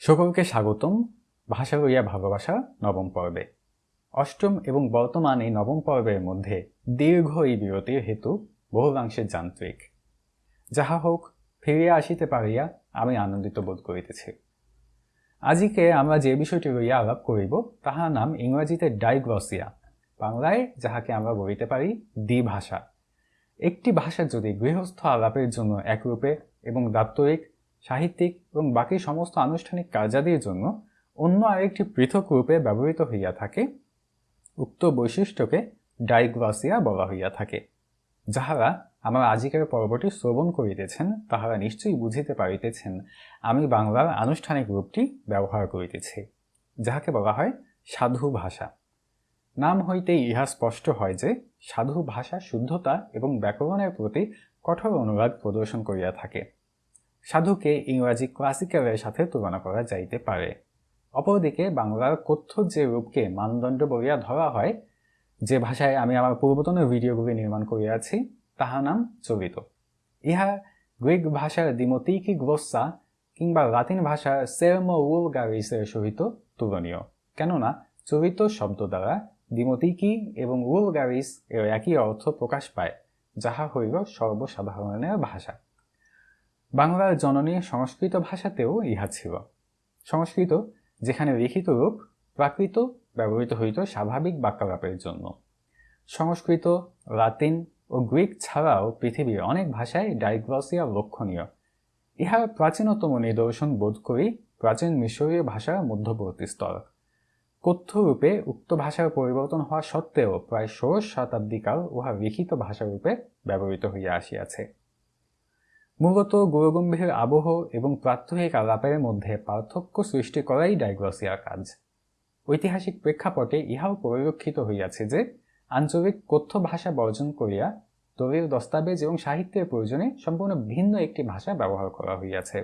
সকলকে স্বাগতম। ভাষা লইয়া ভালোবাসা নবম পর্বে। অষ্টম এবং বর্তমান এই নবম পর্বের মধ্যে দীর্ঘ এই বিরতির হেতু বহুলাংশে যান্ত্রিক। যাহা হোক ফিরিয়া আসিতে পারিয়া আমি আনন্দিত বোধ করিতেছি। আজিকে আমরা যে বিষয়টি লইয়া আলাপ করিব তাহার নাম ইংরাজিতে ডাইগ্লসিয়া। বাংলায় যাহাকে আমরা বলিতে পারি দ্বিভাষা। একটি ভাষা যদি গৃহস্থ আলাপের জন্য একরূপে এবং দাপ্তরিক সাহিত্যিক এবং বাকি সমস্ত আনুষ্ঠানিক কার্যাদির জন্য অন্য আরেকটি পৃথক রূপে ব্যবহৃত হইয়া থাকে, উক্ত বৈশিষ্ট্যকে ডাইগ্লসিয়া বলা হইয়া থাকে। যাহারা আমার আজিকের পর্বটি শ্রবণ করিতেছেন, তাহারা নিশ্চয়ই বুঝিতে পারিতেছেন, আমি বাংলার আনুষ্ঠানিক রূপটি ব্যবহার করিতেছি, যাহাকে বলা হয় সাধু ভাষা। নাম হইতেই ইহা স্পষ্ট হয় যে, সাধু ভাষা শুদ্ধতা এবং ব্যাকরণের প্রতি কঠোর অনুরাগ প্রদর্শন করিয়া থাকে। সাধুকে ইংরাজি ক্লাসিক্যালের সাথে তুলনা করা যাইতে পারে। অপরদিকে বাংলার কথ্য যে রূপকে মানদণ্ড বলিয়া ধরা হয়, যে ভাষায় আমি আমার পূর্বতনের ভিডিওগুলি নির্মাণ করিয়াছি তাহার নাম চরিত ইহা গ্রিক ভাষার দিমতিকি গ্রোসা কিংবা লাতিন ভাষার সেরমো উলগারিসের সহিত তুলনীয়। কেননা চরিত শব্দ দ্বারা দিমতিকি এবং উলগারিস এর একই অর্থ প্রকাশ পায়, যাহা হইল সর্বসাধারণের ভাষা। বাংলার জননী সংস্কৃত ভাষাতেও ইহা ছিল। সংস্কৃত, যেখানে লিখিত রূপ প্রাকৃত ব্যবহৃত হইত স্বাভাবিক বাক্যালাপের জন্য। সংস্কৃত, লাতিন ও গ্রিক ছাড়াও পৃথিবীর অনেক ভাষায় ডাইগ্লসিয়া লক্ষণীয়। ইহার প্রাচীনতম নিদর্শন বোধ করি প্রাচীন মিশরীয় ভাষার মধ্যবর্তী স্তর। কথ্যরূপে উক্ত ভাষার পরিবর্তন হওয়া সত্ত্বেও প্রায় ষোড়শ শতাব্দীকাল উহা লিখিত ভাষারূপে ব্যবহৃত হইয়া আসিয়াছে। মূলত গুরুগম্ভীর আবহ এবং প্রাত্যহিক আলাপের মধ্যে পার্থক্য সৃষ্টি করাই ডাইগ্লসিয়ার কাজ। ঐতিহাসিক প্রেক্ষাপটে ইহাও পরিলক্ষিত হইয়াছে যে, আঞ্চলিক কথ্য ভাষা বর্জন করিয়া দলীয় দস্তাবেজ এবং সাহিত্যের প্রয়োজনে সম্পূর্ণ ভিন্ন একটি ভাষা ব্যবহার করা হইয়াছে।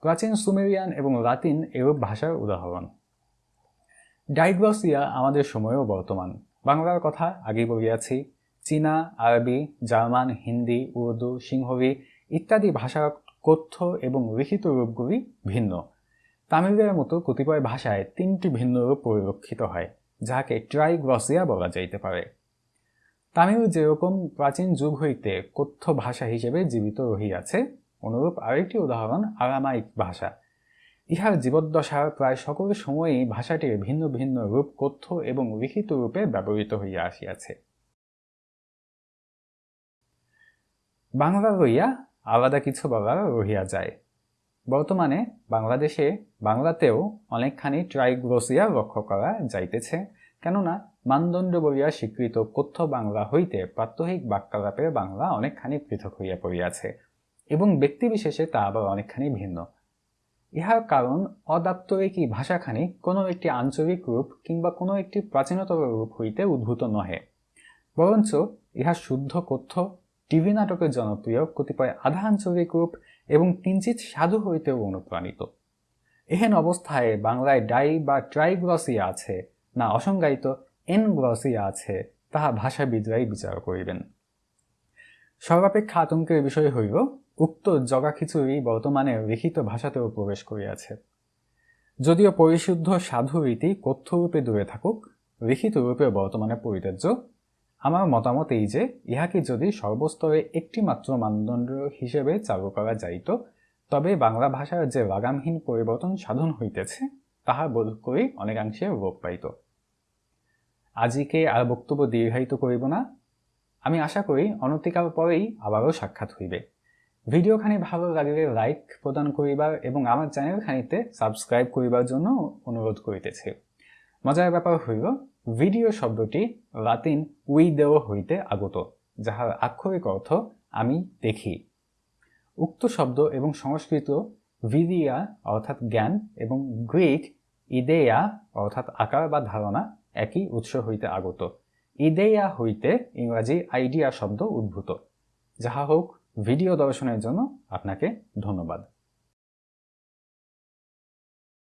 প্রাচীন সুমেরিয়ান এবং লাতিন এরূপ ভাষার উদাহরণ। ডাইগ্লসিয়া আমাদের সময়েও বর্তমান। বাংলার কথা আগে বলিয়াছি, চীনা, আরবি, জার্মান, হিন্দি, উর্দু সিংহবি ইত্যাদি ভাষা কথ্য এবং লিখিত রূপগুলি ভিন্ন। তামিলের মতো কতিপয় ভাষায় তিনটি ভিন্ন রূপ পরিলক্ষিত হয় যাহাকে ট্রাইগ্লসিয়া বলা যাইতে পারে। তামিল যেরকম প্রাচীন যুগ হইতে কথ্য ভাষা হিসেবে জীবিত রহিয়াছে, অনুরূপ আরেকটি উদাহরণ আরামাইক ভাষা। ইহার জীবদ্দশার প্রায় সকল সময়ই ভাষাটির ভিন্ন ভিন্ন রূপ কথ্য এবং লিখিত রূপে ব্যবহৃত হইয়া আসিয়াছে। বাংলা লইয়া আলাদা কিছু বলা রহিয়া যায়। বর্তমানে বাংলাদেশে বাংলাতেও অনেকখানি ট্রাইগ্লোসিয়া লক্ষ্য করা যাইতেছে, কেননা মানদণ্ড বলিয়া স্বীকৃত কথ্য বাংলা হইতে প্রাত্যহিক বাক্যালাপের বাংলা অনেকখানি পৃথক হইয়া পড়িয়াছে, এবং ব্যক্তিবিশেষে তা আবার অনেকখানি ভিন্ন। ইহার কারণ অদাপ্তরিকী ভাষাখানি কোনো একটি আঞ্চলিক রূপ কিংবা কোনো একটি প্রাচীনতর রূপ হইতে উদ্ভূত নহে, বরঞ্চ ইহা শুদ্ধ কথ্য টিভি নাটকের জনপ্রিয় কতিপয় আধা আঞ্চলিক রূপ এবং কিঞ্চিত সাধু হইতেও অনুপ্রাণিত। এহেন অবস্থায় বাংলায় ডাই বা ট্রাইগ্লসিয়া আছে, না অসংজ্ঞায়িত এনগ্লসিয়া আছে, তাহা ভাষাবিদরাই বিচার করিবেন। সর্বাপেক্ষা আতঙ্কের বিষয় হইল, উক্ত জগাখিচুড়ি বর্তমানে লিখিত ভাষাতেও প্রবেশ করিয়াছে। যদিও পরিশুদ্ধ সাধু রীতি কথ্যরূপে দূরে থাকুক, লিখিত রূপে বর্তমানে পরিত্যাজ্য আমার মতামত এই যে, ইহাকে যদি সর্বস্তরে একটি মাত্র মানদণ্ড হিসেবে চালু করা যাইত, তবে বাংলা ভাষার যে লাগামহীন পরিবর্তন সাধন হইতেছে, তাহা বোধ করি অনেকাংশে রোগ পাইত। আজিকে আর বক্তব্য দীর্ঘায়িত করিব না। আমি আশা করি অনতিকাল পরেই আবারও সাক্ষাৎ হইবে। ভিডিওখানি ভালো লাগলে লাইক প্রদান করিবার এবং আমার চ্যানেলখানিতে সাবস্ক্রাইব করিবার জন্য অনুরোধ করিতেছি। মজার ব্যাপার হইল ভিডিও শব্দটি লাতিন উইদেও হইতে আগত, যাহার আক্ষরিক অর্থ আমি দেখি। উক্ত শব্দ এবং সংস্কৃত ভিদিয়া অর্থাৎ জ্ঞান এবং গ্রিক ইদেয়া অর্থাৎ আকার বা ধারণা একই উৎস হইতে আগত। ইদেয়া হইতে ইংরাজি আইডিয়া শব্দ উদ্ভূত। যাহা হোক, ভিডিও দর্শনের জন্য আপনাকে ধন্যবাদ।